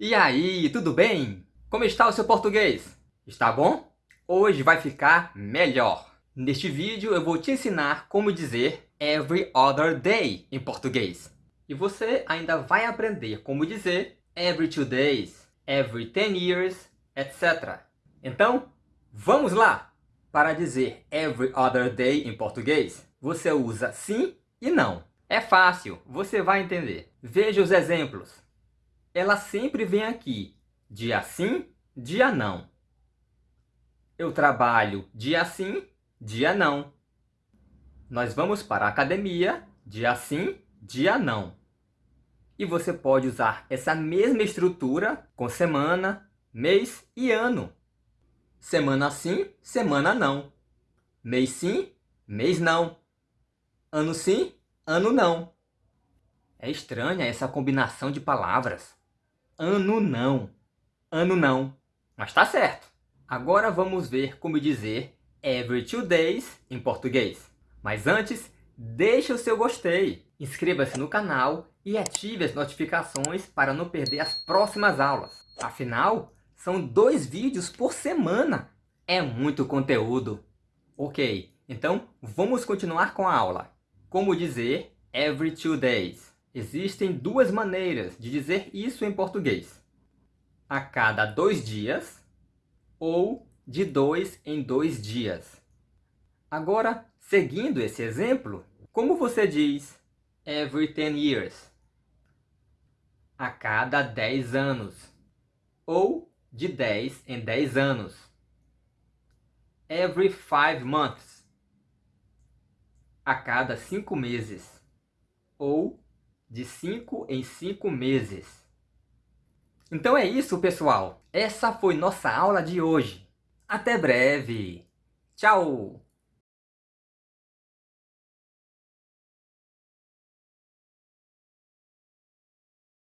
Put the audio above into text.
E aí, tudo bem? Como está o seu português? Está bom? Hoje vai ficar melhor. Neste vídeo eu vou te ensinar como dizer every other day em português. E você ainda vai aprender como dizer every two days, every ten years, etc. Então, vamos lá! Para dizer every other day em português, você usa sim e não. É fácil, você vai entender. Veja os exemplos ela sempre vem aqui, dia sim, dia não. Eu trabalho dia sim, dia não. Nós vamos para a academia, dia sim, dia não. E você pode usar essa mesma estrutura com semana, mês e ano. Semana sim, semana não. Mês sim, mês não. Ano sim, ano não. É estranha essa combinação de palavras. Ano não. Ano não. Mas tá certo. Agora vamos ver como dizer every two days em português. Mas antes, deixe o seu gostei, inscreva-se no canal e ative as notificações para não perder as próximas aulas. Afinal, são dois vídeos por semana. É muito conteúdo. Ok, então vamos continuar com a aula. Como dizer every two days? Existem duas maneiras de dizer isso em português. A cada dois dias ou de dois em dois dias. Agora, seguindo esse exemplo, como você diz every ten years? A cada dez anos. Ou de dez em dez anos. Every five months. A cada cinco meses. Ou de 5 em 5 meses. Então é isso, pessoal. Essa foi nossa aula de hoje. Até breve. Tchau!